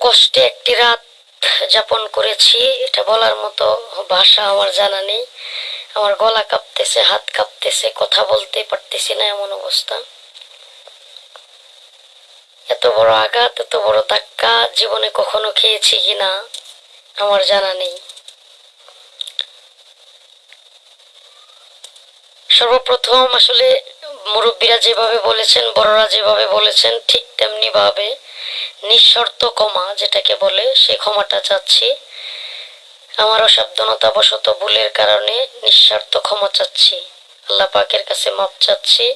কষ্টে একটি রাত যাপন করেছি, এটা বলার মতো ভাষা আমার জানা নেই। আমার গলা কাঁপতেছে, হাত কাঁপতেছে, কথা বলতে পারতেছি না এমন অবস্থা। এত বড় আঘাত, এত বড় ধাক্কা জীবনে কখনো খেয়েছি কিনা আমার জানা নেই। সর্বপ্রথম আসলে মুরব্বীরা যেভাবে বলেছেন, বড়রা যেভাবে বলেছেন, ঠিক তেমনি ভাবে নিঃশর্ত ক্ষমা, যেটাকে বলে সেই ক্ষমাটা চাচ্ছি। আমার অসাবধানতাবশত ভুলের কারণে নিঃস্বার্থ ক্ষমা চাচ্ছি। আল্লাহ পাকের কাছে মাপ চাচ্ছি।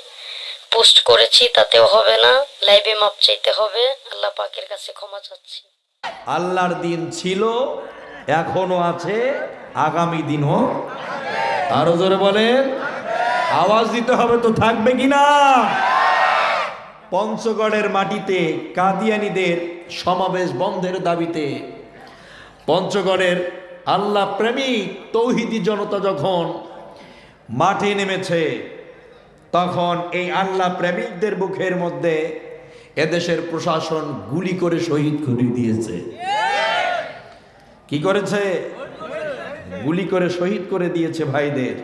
পোস্ট করেছি, তাতেও হবে না। লাইভে মাপ চাইতে হবে। আল্লাহ পাকের কাছে ক্ষমা চাচ্ছি। আল্লাহর দিন ছিল এখনও আছে, আগামী দিনও। আরও জোরে বলেন, আওয়াজ দিতে হবে তো থাকবে কিনা? না পঞ্চগড়ের মাটিতে কাদিয়ানিদের সমাবেশ বন্ধের দাবিতে। পঞ্চগড়ের আল্লাহ প্রেমিক তৌহিদি জনতা যখন মাঠে নেমেছে, তখন এই আল্লাহ প্রেমিকদের মুখের মধ্যে এদেশের প্রশাসন গুলি করে শহীদ করে দিয়েছে। কি করেছে? গুলি করে শহীদ করে দিয়েছে ভাইদের।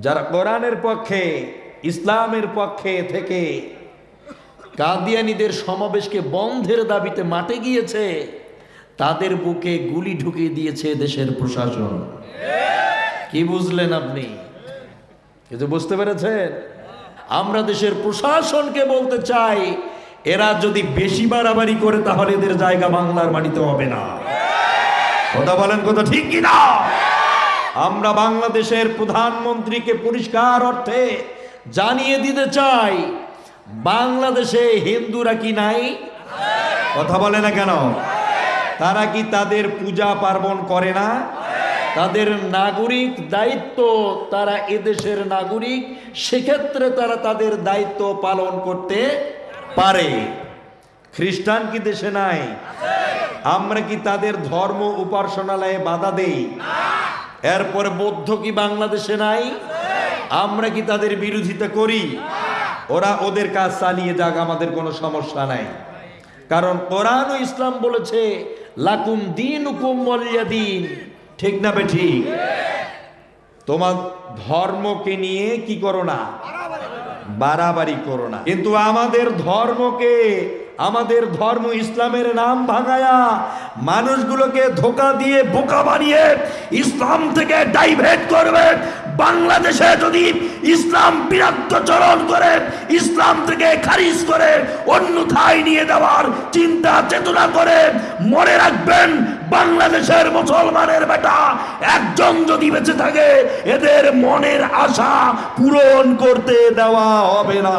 যারা কোরআনের পক্ষে ইসলামের পক্ষে থেকে কাদিয়ানিদের সমাবেশকে বন্ধের দাবিতে মাঠে গিয়েছে, তাদের বুকে গুলি ঢুকিয়ে দিয়েছে দেশের প্রশাসন। কি বুঝলেন আপনি? কিছু বুঝতে পেরেছেন? আমরা দেশের প্রশাসনকে বলতে চাই, এরা যদি বেশি বাড়াবাড়ি করে তাহলে এদের জায়গা বাংলার মাটিতে হবে না। কথা বলেন কথা ঠিক কিনা? আমরা বাংলাদেশের প্রধানমন্ত্রীকে পরিষ্কার অর্থে জানিয়ে দিতে চাই, বাংলাদেশে হিন্দুরা কি নাই? কথা বলে না কেন? তারা কি তাদের পূজা পার্বণ করে না? তাদের নাগরিক দায়িত্ব তারা এদেশের নাগরিক, সেক্ষেত্রে তারা তাদের দায়িত্ব পালন করতে পারে। খ্রিস্টান কি দেশে নাই? আমরা কি তাদের ধর্ম উপাসনালয়ে বাধা দেই? এরপরে বৌদ্ধ কি বাংলাদেশে নাই? আমরা কি তাদের বিরোধিতা করি? ওরা ওদের কাজ চালিয়ে যাক আমাদের কোনো সমস্যা নাই। কারণ কোরআন ইসলাম বলেছে লাকুম দিন হুকুম দিন ঠিক না বে ঠিক। তোমার ধর্মকে নিয়ে কি করো না। বাড়াবাড়ি করো না। কিন্তু আমাদের ধর্মকে আমাদের ধর্ম ইসলামের নাম ভাঙায়া মানুষগুলোকে ধোকা দিয়ে বোকা বানিয়ে ইসলাম থেকে ডাইভেট করবে। বাংলাদেশে যদি ইসলাম বিরাত্তচরণ করে, ইসলাম থেকে খারিজ করে, অন্যথায় নিয়ে দেওয়ার চিন্তা চেতনা করে, মনে রাখবেন, বাংলাদেশের মুসলমানের বেটা একজন যদি বেঁচে থাকে, এদের মনের আশা পূরণ করতে দেওয়া হবে না।